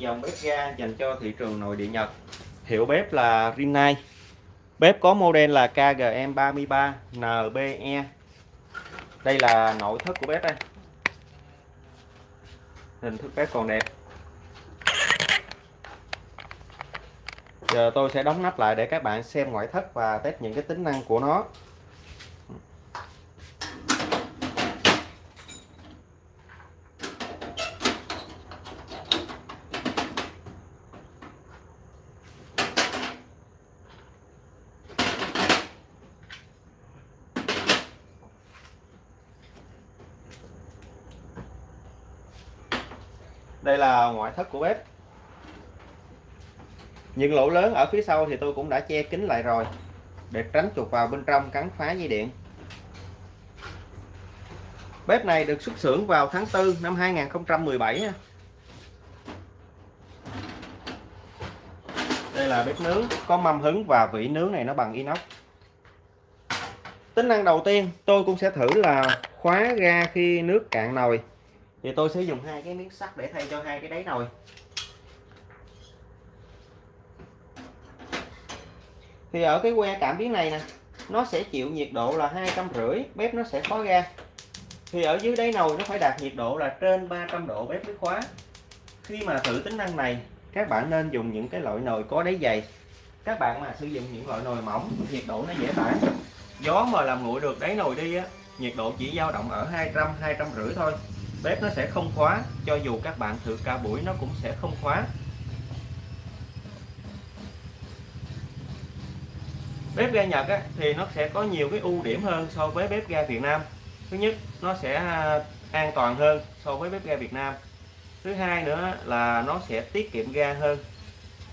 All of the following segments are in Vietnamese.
dòng bếp ga dành cho thị trường nội địa Nhật. Hiệu bếp là Rinnai. Bếp có model là KGM33 NBE đây là nội thất của bếp đây. Hình thức bếp còn đẹp. Giờ tôi sẽ đóng nắp lại để các bạn xem ngoại thất và test những cái tính năng của nó. Đây là ngoại thất của bếp. Những lỗ lớn ở phía sau thì tôi cũng đã che kín lại rồi, để tránh chuột vào bên trong cắn phá dây điện. Bếp này được xuất xưởng vào tháng 4 năm 2017 đây là bếp nướng, có mâm hứng và vỉ nướng này nó bằng inox. Tính năng đầu tiên tôi cũng sẽ thử là khóa ga khi nước cạn nồi thì tôi sẽ dùng hai cái miếng sắt để thay cho hai cái đáy nồi. Thì ở cái que cảm biến này nè, nó sẽ chịu nhiệt độ là hai trăm rưỡi, bếp nó sẽ khóa ra. thì ở dưới đáy nồi nó phải đạt nhiệt độ là trên 300 độ bếp mới khóa. Khi mà thử tính năng này, các bạn nên dùng những cái loại nồi có đáy dày. Các bạn mà sử dụng những loại nồi mỏng, nhiệt độ nó dễ tản. Gió mà làm nguội được đáy nồi đi á, nhiệt độ chỉ dao động ở 200 250 thôi bếp nó sẽ không khóa cho dù các bạn thử cả buổi nó cũng sẽ không khóa. Bếp ga Nhật á, thì nó sẽ có nhiều cái ưu điểm hơn so với bếp ga Việt Nam. Thứ nhất nó sẽ à, an toàn hơn so với bếp ga Việt Nam. Thứ hai nữa là nó sẽ tiết kiệm ga hơn.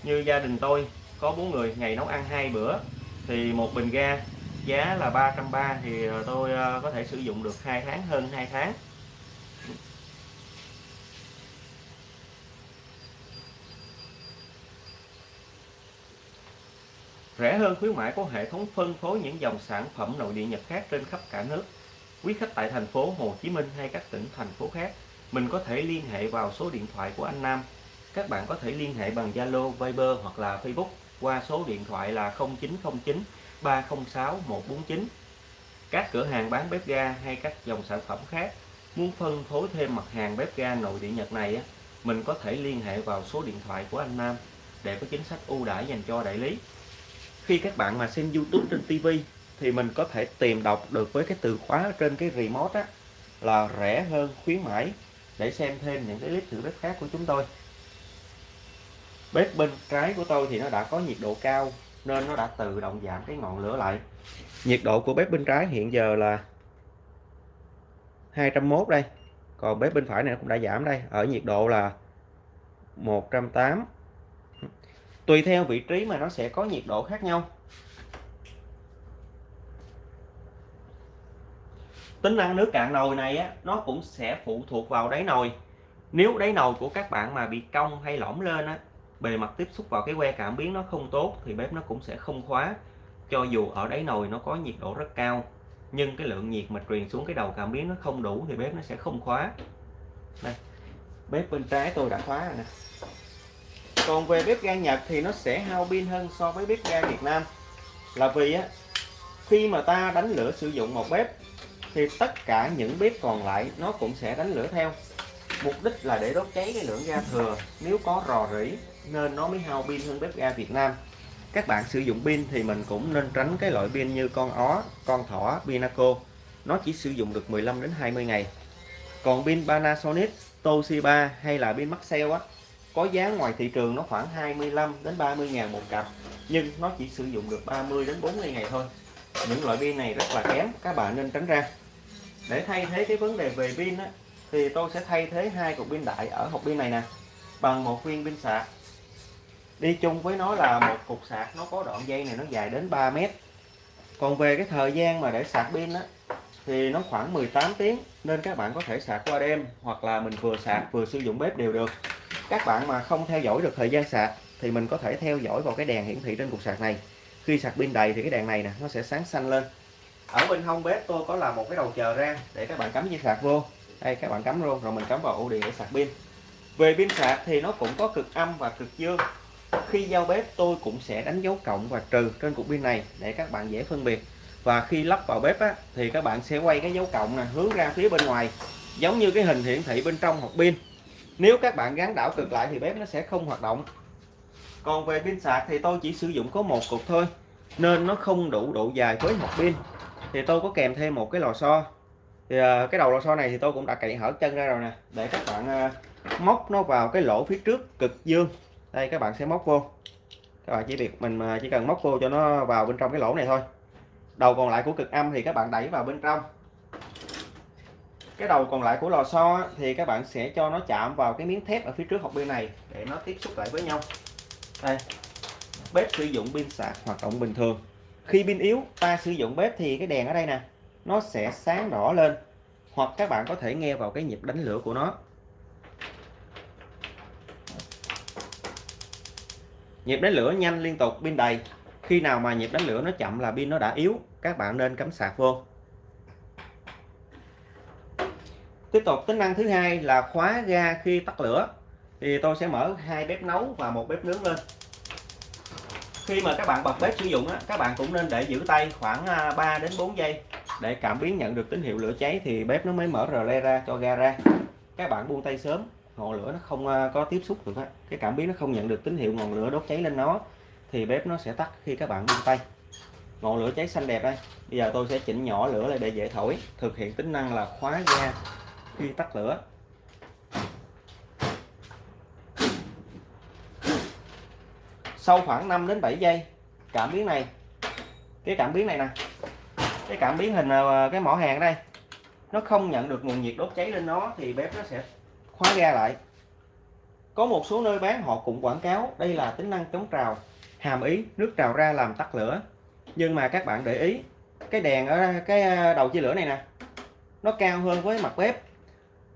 Như gia đình tôi có bốn người ngày nấu ăn hai bữa thì một bình ga giá là 330 thì à, tôi à, có thể sử dụng được hai tháng hơn hai tháng. Rẻ hơn khuyến mãi có hệ thống phân phối những dòng sản phẩm nội địa Nhật khác trên khắp cả nước. Quý khách tại thành phố Hồ Chí Minh hay các tỉnh thành phố khác, mình có thể liên hệ vào số điện thoại của anh Nam. Các bạn có thể liên hệ bằng Zalo, Viber hoặc là Facebook qua số điện thoại là 0909 306 149. Các cửa hàng bán bếp ga hay các dòng sản phẩm khác muốn phân phối thêm mặt hàng bếp ga nội địa Nhật này mình có thể liên hệ vào số điện thoại của anh Nam để có chính sách ưu đãi dành cho đại lý khi các bạn mà xem YouTube trên TV thì mình có thể tìm đọc được với cái từ khóa trên cái remote á, là rẻ hơn, khuyến mãi, để xem thêm những cái clip thử bếp khác của chúng tôi. Bếp bên trái của tôi thì nó đã có nhiệt độ cao, nên nó đã tự động giảm cái ngọn lửa lại. Nhiệt độ của bếp bên trái hiện giờ là 201 đây, còn bếp bên phải này cũng đã giảm đây, ở nhiệt độ là 180 tùy theo vị trí mà nó sẽ có nhiệt độ khác nhau. Tính năng nước cạn nồi này á, nó cũng sẽ phụ thuộc vào đáy nồi. Nếu đáy nồi của các bạn mà bị cong hay lõm lên á bề mặt tiếp xúc vào cái que cảm biến nó không tốt thì bếp nó cũng sẽ không khóa. Cho dù ở đáy nồi nó có nhiệt độ rất cao nhưng cái lượng nhiệt mà truyền xuống cái đầu cảm biến nó không đủ thì bếp nó sẽ không khóa. Đây bếp bên trái tôi đã khóa rồi nè còn về bếp ga Nhật thì nó sẽ hao pin hơn so với bếp ga Việt Nam. Là vì á, khi mà ta đánh lửa sử dụng một bếp, thì tất cả những bếp còn lại nó cũng sẽ đánh lửa theo. Mục đích là để đốt cháy cái lượng ga thừa. Nếu có rò rỉ, nên nó mới hao pin hơn bếp ga Việt Nam. Các bạn sử dụng pin thì mình cũng nên tránh cái loại pin như con ó, con thỏ, Pinaco. Nó chỉ sử dụng được 15 đến 20 ngày. Còn pin Panasonic, Toshiba hay là pin Maxell á có giá ngoài thị trường nó khoảng 25 đến 30 ngàn một cặp nhưng nó chỉ sử dụng được 30 đến 40 ngày thôi. Những loại pin này rất là kém các bạn nên tránh ra. Để thay thế cái vấn đề về pin á, thì tôi sẽ thay thế hai cục pin đại ở hộp pin này nè bằng một viên pin sạc. Đi chung với nó là một cục sạc nó có đoạn dây này nó dài đến 3 mét. Còn về cái thời gian mà để sạc pin á thì nó khoảng 18 tiếng nên các bạn có thể sạc qua đêm hoặc là mình vừa sạc vừa sử dụng bếp đều được các bạn mà không theo dõi được thời gian sạc thì mình có thể theo dõi vào cái đèn hiển thị trên cục sạc này. Khi sạc pin đầy thì cái đèn này nè nó sẽ sáng xanh lên. Ở bên hông bếp tôi có làm một cái đầu chờ ra để các bạn cắm dây sạc vô. Đây các bạn cắm luôn rồi mình cắm vào ổ điện để sạc pin. Về pin sạc thì nó cũng có cực âm và cực dương. Khi giao bếp tôi cũng sẽ đánh dấu cộng và trừ trên cục pin này để các bạn dễ phân biệt. Và khi lắp vào bếp á, thì các bạn sẽ quay cái dấu cộng này hướng ra phía bên ngoài. Giống như cái hình hiển thị bên trong hộp pin nếu các bạn gắn đảo cực lại thì bếp nó sẽ không hoạt động. Còn về pin sạc thì tôi chỉ sử dụng có một cục thôi, nên nó không đủ độ dài với một pin. Thì tôi có kèm thêm một cái lò xo. Thì à, cái đầu lò xo này thì tôi cũng đã cậy hở chân ra rồi nè, để các bạn à, móc nó vào cái lỗ phía trước cực dương. Đây, các bạn sẽ móc vô. Các bạn chỉ việc mình à, chỉ cần móc vô cho nó vào bên trong cái lỗ này thôi. Đầu còn lại của cực âm thì các bạn đẩy vào bên trong cái đầu còn lại của lò xo thì các bạn sẽ cho nó chạm vào cái miếng thép ở phía trước hộp pin này để nó tiếp xúc lại với nhau. Đây, bếp sử dụng pin sạc hoạt động bình thường. Khi pin yếu, ta sử dụng bếp thì cái đèn ở đây nè, nó sẽ sáng đỏ lên, hoặc các bạn có thể nghe vào cái nhịp đánh lửa của nó. Nhịp đánh lửa nhanh liên tục, pin đầy. Khi nào mà nhịp đánh lửa nó chậm là pin nó đã yếu, các bạn nên cắm sạc vô. Tiếp tục tính năng thứ hai là khóa ga khi tắt lửa. Thì tôi sẽ mở hai bếp nấu và một bếp nướng lên. Khi mà các bạn bật bếp sử dụng á, các bạn cũng nên để giữ tay khoảng à, 3 đến 4 giây. Để cảm biến nhận được tín hiệu lửa cháy thì bếp nó mới mở rờ le ra cho ga ra. Các bạn buông tay sớm ngọn lửa nó không à, có tiếp xúc được á. Cái cảm biến nó không nhận được tín hiệu ngọn lửa đốt cháy lên nó thì bếp nó sẽ tắt khi các bạn buông tay. Ngọn lửa cháy xanh đẹp đây. Bây giờ tôi sẽ chỉnh nhỏ lửa lại để dễ thổi. Thực hiện tính năng là khóa ga khi tắt lửa. Sau khoảng 5 đến 7 giây, cảm biến này, cái cảm biến này nè, cái cảm biến hình ờ, cái mỏ hàng đây, nó không nhận được nguồn nhiệt đốt cháy lên nó thì bếp nó sẽ khóa ga lại. Có một số nơi bán họ cũng quảng cáo đây là tính năng chống trào, hàm ý nước trào ra làm tắt lửa. Nhưng mà các bạn để ý, cái đèn ở, cái ờ, đầu chia lửa này nè, nó cao hơn với mặt bếp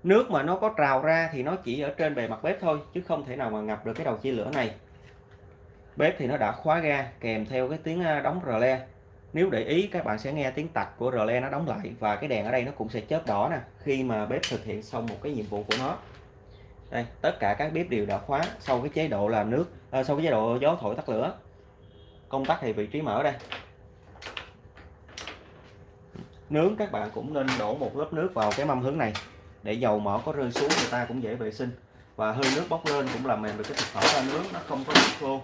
nước mà nó có trào ra thì nó chỉ ở trên bề mặt bếp thôi chứ không thể nào mà ngập được cái đầu chia lửa này. Bếp thì nó đã khóa ga kèm theo cái tiếng đóng rờ le. Nếu để ý các bạn sẽ nghe tiếng tạch của rờ le nó đóng lại và cái đèn ở đây nó cũng sẽ chớp đỏ nè khi mà bếp thực hiện xong một cái nhiệm vụ của nó. Đây tất cả các bếp đều đã khóa sau cái chế độ làm nước à, sau cái chế độ gió thổi tắt lửa. Công tắc thì vị trí mở đây. Nướng các bạn cũng nên đổ một lớp nước vào cái mâm hướng này để dầu mỡ có rơi xuống người ta cũng dễ vệ sinh. Và hơi nước bốc lên cũng làm mềm được cái thực phẩm ra. Nướng nó không có bị khô.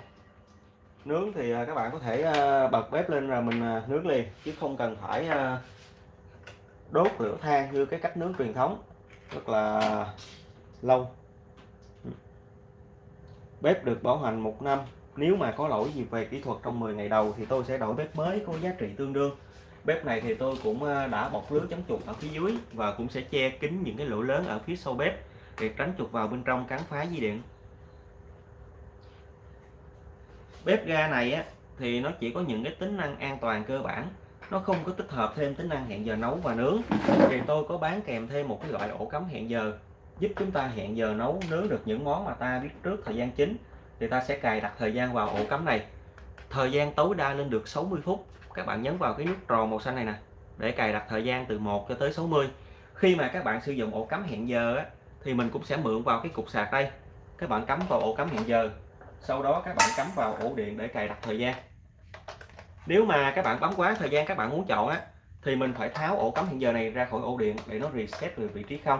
Nướng thì à, các bạn có thể à, bật bếp lên rồi mình à, nướng liền, chứ không cần phải đốt lửa than như cái cách nướng truyền thống. Rất là lâu. Bếp được bảo hành một năm. Nếu mà có lỗi gì về kỹ thuật trong 10 ngày đầu thì tôi sẽ đổi bếp mới có giá trị tương đương bếp này thì tôi cũng ờ, đã bọc lưới chống chuột ở phía dưới và cũng sẽ che kín những cái lỗ lớn ở phía sau bếp để tránh chuột vào bên trong cắn phá dây điện. Bếp ga này á, thì nó chỉ có những cái tính năng an toàn cơ bản, nó không có tích hợp thêm tính năng hẹn giờ nấu và nướng. Thì tôi có bán kèm thêm một cái loại ổ cắm hẹn giờ, giúp chúng ta hẹn giờ nấu, nướng được những món mà ta biết trước thời gian chính. Thì ta sẽ cài đặt thời gian vào ổ cắm này thời gian tối đa lên được 60 phút. Các bạn nhấn vào cái nút tròn màu xanh này nè để cài đặt thời gian từ 1 cho tới 60 khi mà các bạn sử dụng ổ cắm hẹn giờ á, thì mình cũng sẽ mượn vào cái cục sạc đây. Các bạn cắm vào ổ cắm hẹn giờ sau đó các bạn cắm vào ổ điện để cài đặt thời gian. Nếu mà các bạn bấm quá thời gian các bạn muốn chọn á thì mình phải tháo ổ cắm hẹn giờ này ra khỏi ổ điện để nó reset về vị trí không.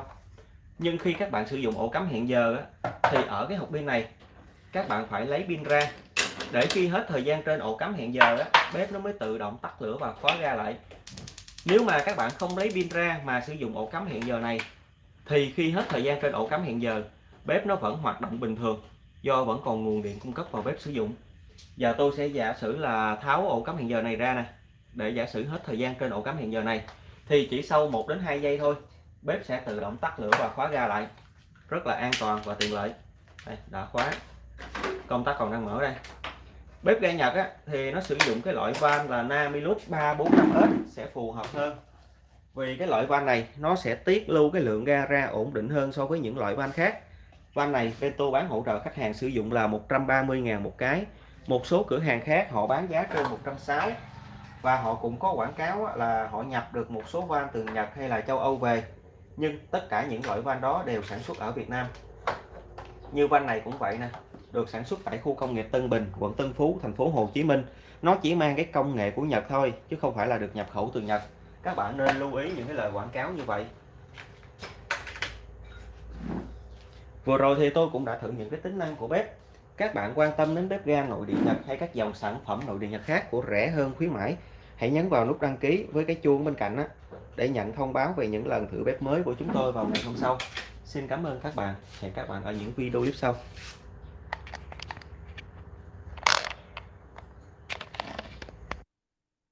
Nhưng khi các bạn sử dụng ổ cắm hẹn giờ á, thì ở cái hộp pin này các bạn phải lấy pin ra để khi hết thời gian trên ổ cắm hẹn giờ á, bếp nó mới tự động tắt lửa và khóa ra lại. Nếu mà các bạn không lấy pin ra mà sử dụng ổ cắm hẹn giờ này thì khi hết thời gian trên ổ cắm hẹn giờ bếp nó vẫn hoạt động bình thường do vẫn còn nguồn điện cung cấp vào bếp sử dụng. Giờ tôi sẽ giả sử là tháo ổ cắm hẹn giờ này ra nè. Để giả sử hết thời gian trên ổ cắm hẹn giờ này thì chỉ sau 1 đến 2 giây thôi bếp sẽ tự động tắt lửa và khóa ga lại. Rất là an toàn và tiện lợi. Đây, đã khóa. Công tắc còn đang mở đây bếp ga Nhật á, thì nó sử dụng cái loại van là Namilus 345S sẽ phù hợp hơn. Vì cái loại van này nó sẽ tiết lưu cái lượng ga ra ổn định hơn so với những loại van khác. Van này Vento bán hỗ trợ khách hàng sử dụng là 130.000 một cái. Một số cửa hàng khác họ bán giá trên 160 và họ cũng có quảng cáo là họ nhập được một số van từ Nhật hay là châu Âu về. Nhưng tất cả những loại van đó đều sản xuất ở Việt Nam. Như van này cũng vậy nè được sản xuất tại khu công nghiệp Tân Bình, quận Tân Phú, thành phố Hồ Chí Minh. Nó chỉ mang cái công nghệ của Nhật thôi, chứ không phải là được nhập khẩu từ Nhật. Các bạn nên lưu ý những cái lời quảng cáo như vậy. Vừa rồi thì tôi cũng đã thử những cái tính năng của bếp. Các bạn quan tâm đến bếp ga nội địa Nhật hay các dòng sản phẩm nội địa Nhật khác của rẻ hơn, khuyến mãi, hãy nhấn vào nút đăng ký với cái chuông bên cạnh đó để nhận thông báo về những lần thử bếp mới của chúng tôi vào ngày hôm sau. Xin cảm ơn các bạn. Hẹn các bạn ở những video clip sau.